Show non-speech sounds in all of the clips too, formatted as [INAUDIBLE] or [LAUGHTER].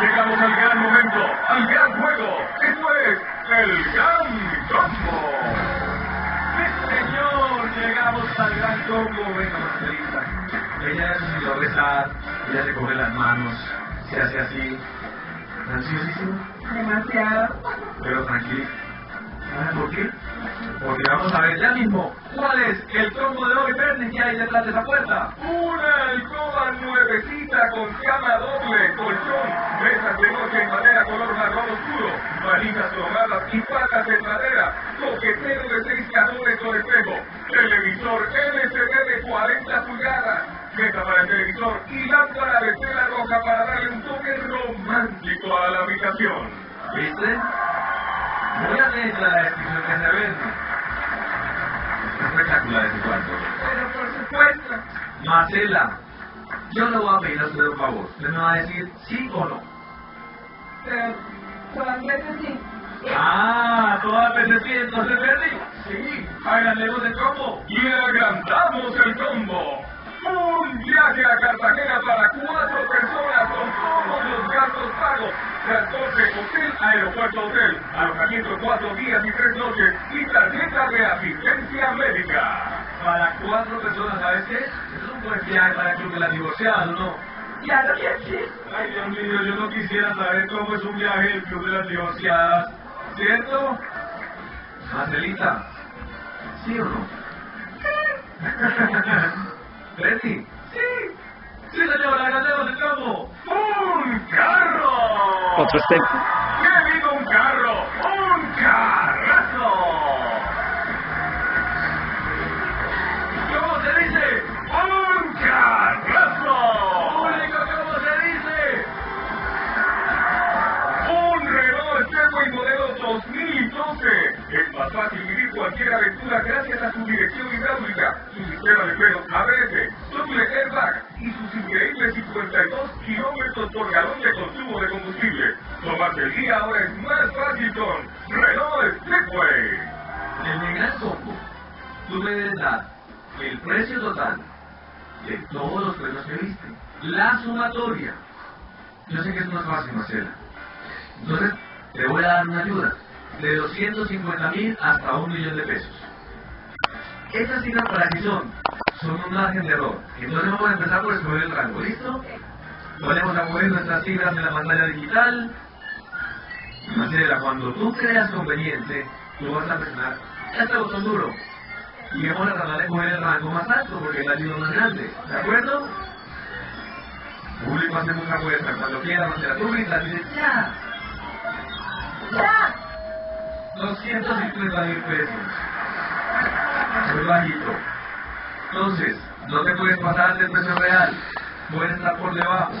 Llegamos al gran momento, al gran juego. Esto es el Gran Combo. ¡Sí, señor! Llegamos al gran combo. Venga, Marcelita. Ella es lo besar, ella le coge las manos, se hace así. Ansiosísimo, Demasiado. pero tranquilo. ¿Sabe por qué? Porque vamos a ver ya mismo cuál es el combo de hoy, Bernie, que hay detrás de esa puerta. Una alcoba nuevecita con cama doble, colchón, mesas de noche en madera color marrón oscuro, manitas cromadas y patas en madera, coquetero de seis cajones con espejo, televisor LCD de 40 pulgadas, mesa para el televisor y lámpara de tela roja para darle un toque romántico a la habitación. ¿Viste? A la descripción que se vende. Espectacular ese cuarto. Pero por supuesto. Marcela, yo le voy a pedir a usted un favor. Usted me va a decir sí o no. Pero todas veces sí. Ah, todas veces sí, entonces perdí. Sí, agrandemos el combo. Y agrandamos el combo. Un viaje a Cartagena para cuatro personas con todos los gastos pagos. Transporte, hotel, aeropuerto, hotel. Alojamiento cuatro días y tres noches. Y tarjeta de asistencia médica. Para cuatro personas, ¿sabes qué? Es un buen viaje para el club de las divorciadas, ¿no? Claro que sí. Ay, Dios mío, yo no quisiera saber cómo es un viaje del club de las divorciadas. ¿Cierto? Marcelita, ¿sí o no? [LAUGHS] Betty, sí. Sí, señora, agrandemos el combo. ¡Un carro! Otro step. ¡Qué digo un carro! ¡Un carrazo! ¿Cómo se dice? ¡Un carrazo! Público, ¿cómo se dice? Un Renault Stepway modelo 2012. Es más fácil vivir cualquier aventura gracias a su dirección hidráulica, su sistema de frenos ABS, doble airbag y sus increíbles 52 kilómetros por galón de consumo de combustible. Tomarse el día ahora es más fácil con Renault. En el gran combo, tú me debes dar el precio total de todos los precios que viste. La sumatoria. Yo sé que es más fácil, Marcela. Entonces, te voy a dar una ayuda. De 250 mil hasta un millón de pesos. Estas cifras para ti son, son un margen de error. Entonces vamos a empezar por escoger el rango, ¿listo? Ponemos a mover nuestras cifras en la pantalla digital. Marcela, cuando tú creas conveniente, tú vas a presionar este botón duro. Y vamos a tratar de coger el rango más alto porque es la ayuda más grande. ¿De acuerdo? Público hace mucha fuerza. Cuando quiera, Marcela, tú gritas y dices, ¡ya! ¡Ya! 250 mil pesos. Muy bajito. Entonces, no te puedes pasar del precio real. Puedes estar por debajo.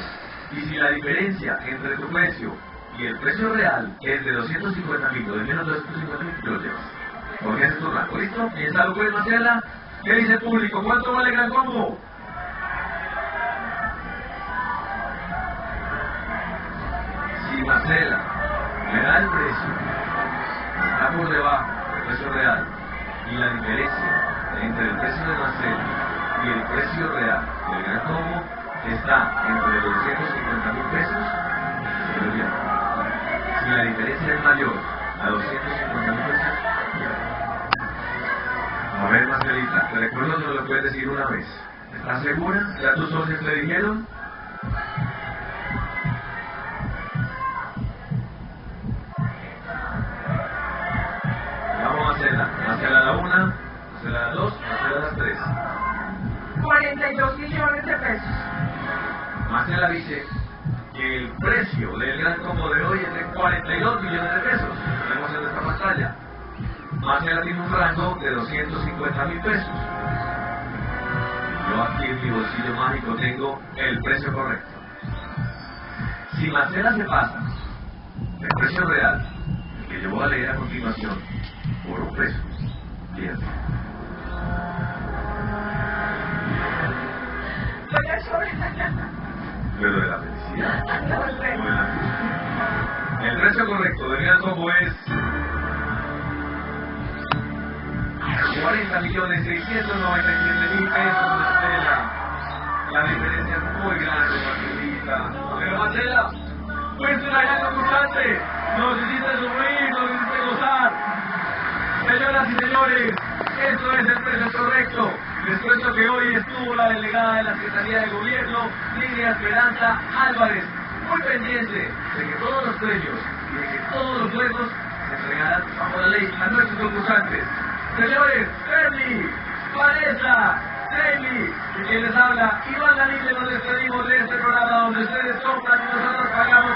Y si la diferencia entre tu precio y el precio real es de 250 mil de menos de 250 mil, te lo llevas. Porque ese es tu rango. ¿Listo? Piénsalo pues, Marcela. ¿Qué dice el público? ¿Cuánto vale gran combo? Si Marcela le da el precio, está por debajo del precio real y la diferencia entre el precio de Marcela y el precio real del gran combo está entre los 250 mil pesos. Si la diferencia es mayor a 250 mil pesos, a ver Marcelita, te recuerdo que no lo puedes decir una vez. ¿Estás segura? ¿Ya tus socios te dijeron? Vamos a hacerla. Marcela a la una, Marcela a la dos, Marcela a las tres. 42 millones de pesos. Marcela dice que el precio del gran combo de hoy es de 42 millones de pesos. Lo vemos en esta pantalla. Marcela tiene un rango de 250 mil pesos. Yo aquí en mi bolsillo mágico tengo el precio correcto. Si Marcela se pasa el precio real, el que yo voy a leer a continuación, por un peso, pierde. Pero de la felicidad. No no de. El precio correcto del gran combo es 40 millones 697 mil pesos, Marcela. La diferencia es muy grande, Marcelita. Pero Marcela, Fuiste una gran concursante. Nos hiciste sufrir, nos hiciste gozar. Señoras y señores, esto es el precio correcto. Hoy estuvo la delegada de la Secretaría de Gobierno, Lidia Esperanza Álvarez, muy pendiente de que todos los premios y de que todos los juegos se entregarán bajo la ley a nuestros concursantes. Señores, Fermi, Vanessa, Jamie, y quien les habla, Iván Galicia, nos despedimos de este programa donde ustedes compran y nosotros pagamos.